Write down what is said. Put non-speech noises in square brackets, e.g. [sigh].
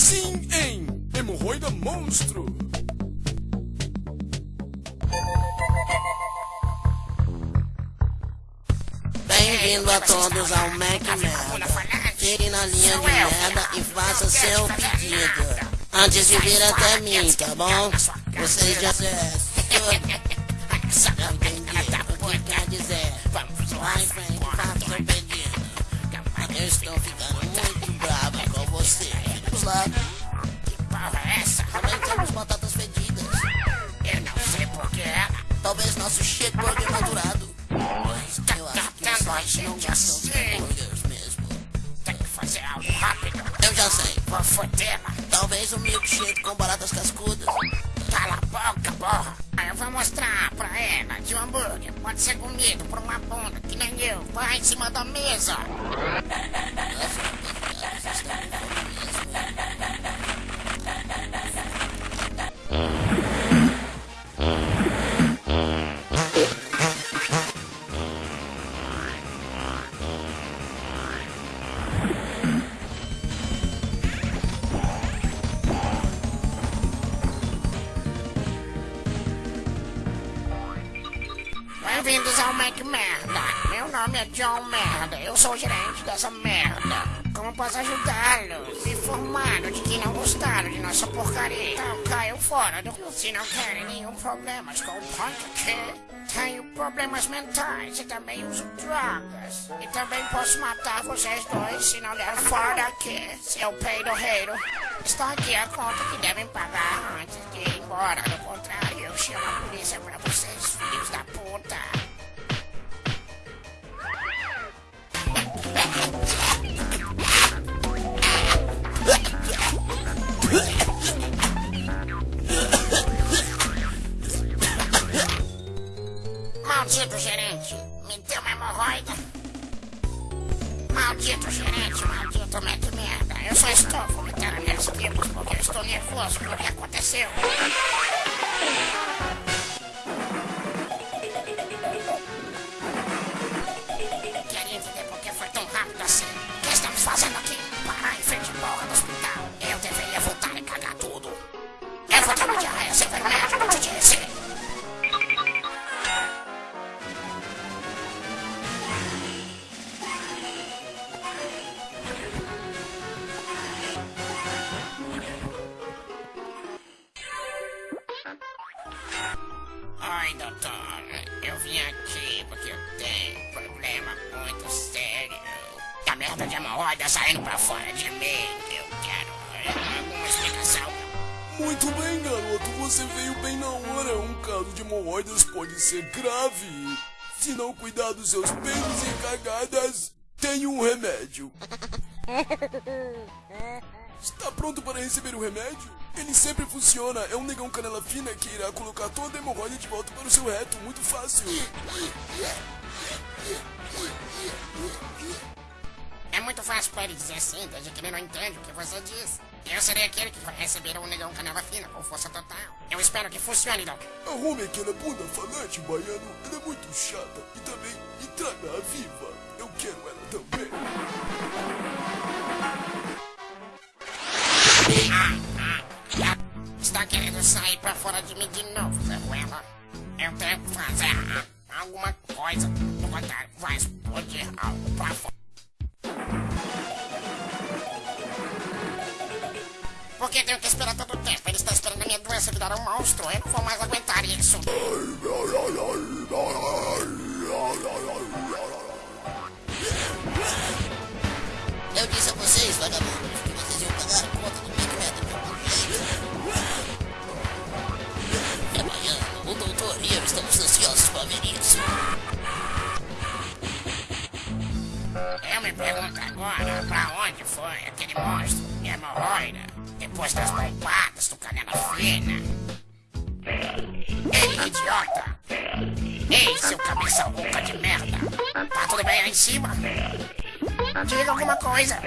Sim, em Hemorroida Monstro. Bem-vindo a todos ao Mac Merda. Tire na linha de merda e faça seu pedido. Antes de vir até mim, tá bom? Vocês já entendi o que quer dizer. Vai em frente, faça seu pedido. Eu estou ficando muito brava. Vamos lá. Que porra é essa? Também temos batatas fedidas. Eu não sei porquê. Talvez nosso shit burger madurado. Tá Eu acho que tratando a gente de assim. mesmo. Tem que fazer algo rápido. Eu já sei. Vou fodê-la. Talvez um milkshake com baratas cascudas. Cala a boca, porra. Aí eu vou mostrar pra ela de um hambúrguer. Pode ser comido por uma bunda, que nem eu. Vai em cima da mesa. [laughs] Bem-vindos ao Mac Merda. Meu nome é John Merda. Eu sou o gerente dessa merda. Como posso ajudá-los? Me informaram de que não gostaram de nossa porcaria. Então caiu fora do... Se não querem nenhum problemas com o aqui, tenho problemas mentais e também uso drogas. E também posso matar vocês dois se não der fora daqui. Seu peidorreiro. Está aqui a conta que devem pagar Maldito gerente, me deu uma hemorroida. Maldito gerente, maldito mete merda. Eu só estou vomitando minhas tripas porque eu estou nervoso pelo que aconteceu. Queria entender por que foi tão rápido assim. O que estamos fazendo aqui? Parar em frente à porra do hospital. Eu deveria voltar e cagar tudo. Eu vou ter uma diarreia sem ver o médico, te disse. Oi, doutor. Eu vim aqui porque eu tenho um problema muito sério. A merda de hemorroida saindo pra fora de mim. Eu quero alguma explicação. Muito bem, garoto. Você veio bem na hora. Um caso de hemorroidas pode ser grave. Se não cuidar dos seus peitos e cagadas, tem um remédio. [laughs] Está pronto para receber o remédio? Ele sempre funciona. É um negão canela fina que irá colocar toda a hemorroida de volta para o seu reto. Muito fácil. É muito fácil pra ele dizer assim, desde que ele não entende o que você diz. Eu serei aquele que vai receber um negão canela fina com força total. Eu espero que funcione, Doc. Arrume aquela bunda falante, baiano. Ela é muito chata. E também, e traga-a viva. Eu quero ela também. Está querendo sair pra fora de mim de novo, Zeruela? Eu tenho que fazer alguma coisa. Contrário, vai explodir algo pra fora. Por que tenho que esperar todo o tempo? Ele está esperando a minha doença virar um monstro. Eu não vou mais aguentar isso. Eu disse ansiosos para ver isso. Eu me pergunto agora pra onde foi aquele monstro de hemorroida depois das bombadas do canela fina. Ei, idiota! Ei, seu cabeça rouca de merda! Tá tudo bem aí em cima? Diga alguma coisa!